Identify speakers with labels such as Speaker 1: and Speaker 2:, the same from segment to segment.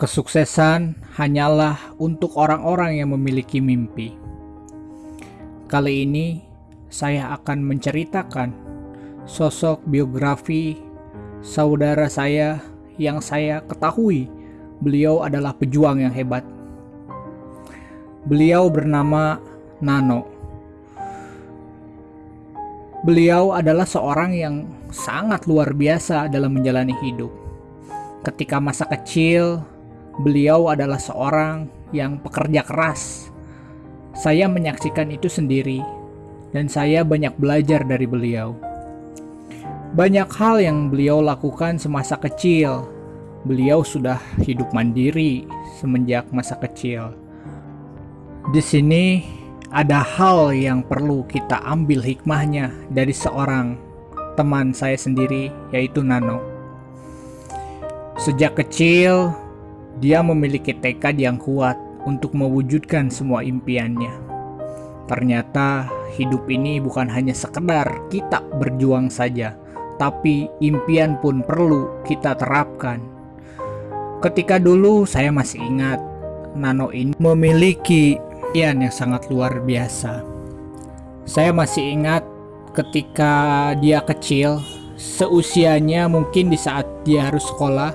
Speaker 1: Kesuksesan hanyalah untuk orang-orang yang memiliki mimpi. Kali ini saya akan menceritakan sosok biografi saudara saya yang saya ketahui beliau adalah pejuang yang hebat. Beliau bernama Nano. Beliau adalah seorang yang sangat luar biasa dalam menjalani hidup. Ketika masa kecil, Beliau adalah seorang yang pekerja keras. Saya menyaksikan itu sendiri, dan saya banyak belajar dari beliau. Banyak hal yang beliau lakukan semasa kecil. Beliau sudah hidup mandiri semenjak masa kecil. Di sini ada hal yang perlu kita ambil hikmahnya dari seorang teman saya sendiri, yaitu Nano. Sejak kecil, dia memiliki tekad yang kuat untuk mewujudkan semua impiannya. Ternyata hidup ini bukan hanya sekedar kita berjuang saja, tapi impian pun perlu kita terapkan. Ketika dulu saya masih ingat, Nano ini memiliki impian yang sangat luar biasa. Saya masih ingat ketika dia kecil, seusianya mungkin di saat dia harus sekolah,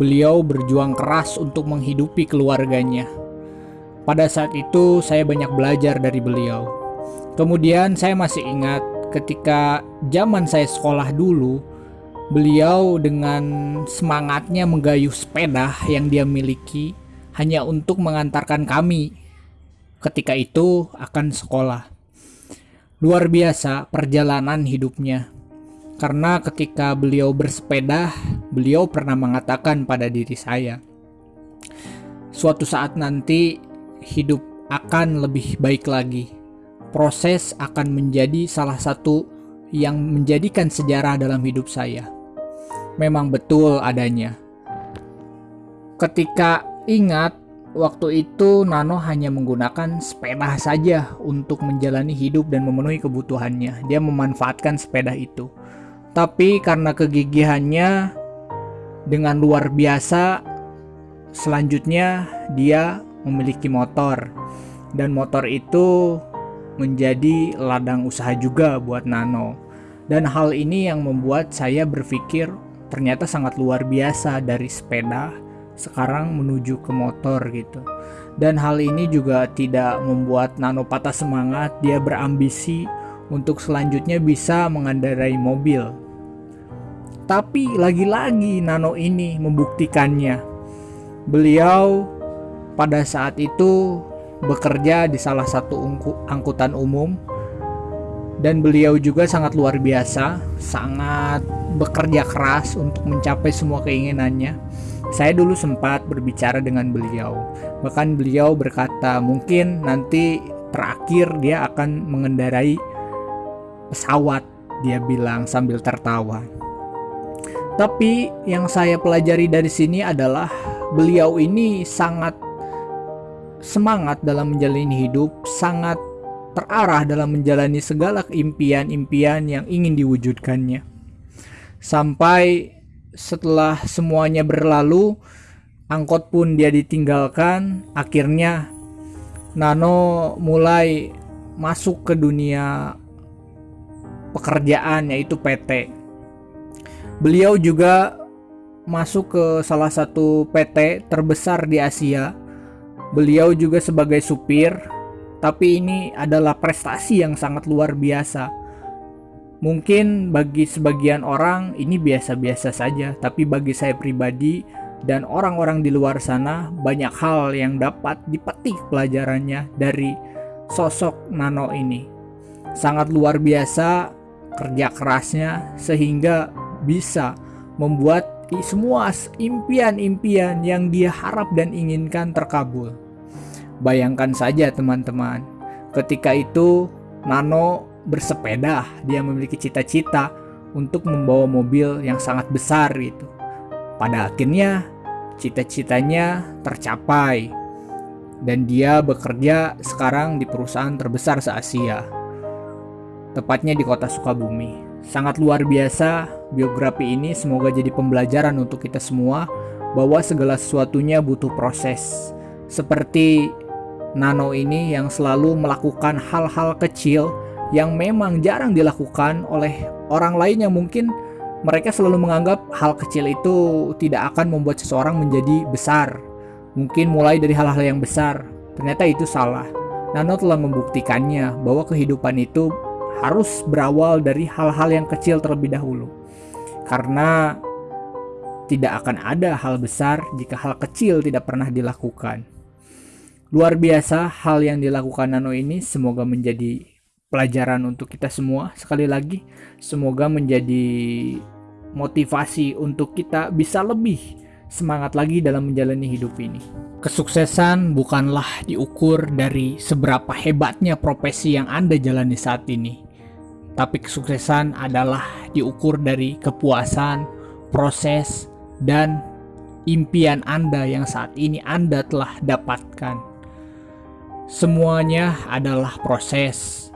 Speaker 1: Beliau berjuang keras untuk menghidupi keluarganya. Pada saat itu, saya banyak belajar dari beliau. Kemudian, saya masih ingat ketika zaman saya sekolah dulu, beliau dengan semangatnya menggayuh sepeda yang dia miliki hanya untuk mengantarkan kami ketika itu akan sekolah. Luar biasa perjalanan hidupnya. Karena ketika beliau bersepeda, beliau pernah mengatakan pada diri saya, suatu saat nanti hidup akan lebih baik lagi. Proses akan menjadi salah satu yang menjadikan sejarah dalam hidup saya. Memang betul adanya. Ketika ingat waktu itu Nano hanya menggunakan sepeda saja untuk menjalani hidup dan memenuhi kebutuhannya. Dia memanfaatkan sepeda itu. Tapi karena kegigihannya dengan luar biasa, selanjutnya dia memiliki motor. Dan motor itu menjadi ladang usaha juga buat Nano. Dan hal ini yang membuat saya berpikir ternyata sangat luar biasa dari sepeda sekarang menuju ke motor gitu. Dan hal ini juga tidak membuat Nano patah semangat, dia berambisi untuk selanjutnya bisa mengendarai mobil. Tapi lagi-lagi Nano ini membuktikannya. Beliau pada saat itu bekerja di salah satu angkutan umum dan beliau juga sangat luar biasa, sangat bekerja keras untuk mencapai semua keinginannya. Saya dulu sempat berbicara dengan beliau, bahkan beliau berkata mungkin nanti terakhir dia akan mengendarai pesawat, dia bilang sambil tertawa. Tapi yang saya pelajari dari sini adalah beliau ini sangat semangat dalam menjalani hidup, sangat terarah dalam menjalani segala impian-impian yang ingin diwujudkannya. Sampai setelah semuanya berlalu, angkot pun dia ditinggalkan, akhirnya Nano mulai masuk ke dunia pekerjaan yaitu PT Beliau juga masuk ke salah satu PT terbesar di Asia. Beliau juga sebagai supir, tapi ini adalah prestasi yang sangat luar biasa. Mungkin bagi sebagian orang ini biasa-biasa saja, tapi bagi saya pribadi dan orang-orang di luar sana banyak hal yang dapat dipetik pelajarannya dari sosok Nano ini. Sangat luar biasa kerja kerasnya sehingga bisa membuat semua impian-impian yang dia harap dan inginkan terkabul. Bayangkan saja teman-teman, ketika itu Nano bersepeda, dia memiliki cita-cita untuk membawa mobil yang sangat besar itu. Pada akhirnya cita-citanya tercapai dan dia bekerja sekarang di perusahaan terbesar se-Asia. Tepatnya di kota Sukabumi. Sangat luar biasa biografi ini semoga jadi pembelajaran untuk kita semua bahwa segala sesuatunya butuh proses. Seperti Nano ini yang selalu melakukan hal-hal kecil yang memang jarang dilakukan oleh orang lain yang mungkin mereka selalu menganggap hal kecil itu tidak akan membuat seseorang menjadi besar. Mungkin mulai dari hal-hal yang besar. Ternyata itu salah. Nano telah membuktikannya bahwa kehidupan itu harus berawal dari hal-hal yang kecil terlebih dahulu. Karena tidak akan ada hal besar jika hal kecil tidak pernah dilakukan. Luar biasa hal yang dilakukan Nano ini semoga menjadi pelajaran untuk kita semua. Sekali lagi, semoga menjadi motivasi untuk kita bisa lebih semangat lagi dalam menjalani hidup ini. Kesuksesan bukanlah diukur dari seberapa hebatnya profesi yang Anda jalani saat ini. Tapi kesuksesan adalah diukur dari kepuasan, proses, dan impian Anda yang saat ini Anda telah dapatkan. Semuanya adalah proses.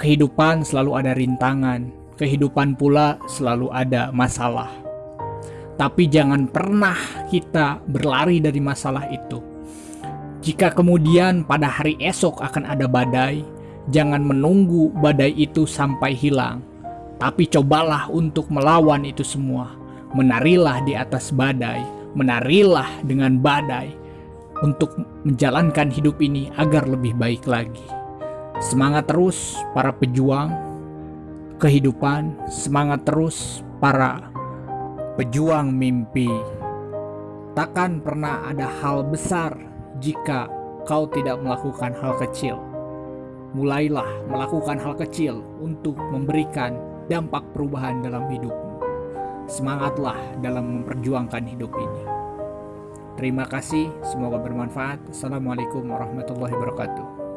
Speaker 1: Kehidupan selalu ada rintangan, kehidupan pula selalu ada masalah. Tapi jangan pernah kita berlari dari masalah itu. Jika kemudian pada hari esok akan ada badai, jangan menunggu badai itu sampai hilang. Tapi cobalah untuk melawan itu semua. Menarilah di atas badai, menarilah dengan badai, untuk menjalankan hidup ini agar lebih baik lagi. Semangat terus para pejuang kehidupan, semangat terus para pejuang mimpi. Takkan pernah ada hal besar jika kau tidak melakukan hal kecil. Mulailah melakukan hal kecil untuk memberikan dampak perubahan dalam hidupmu. Semangatlah dalam memperjuangkan hidup ini. Terima kasih, semoga bermanfaat. Assalamualaikum warahmatullahi wabarakatuh.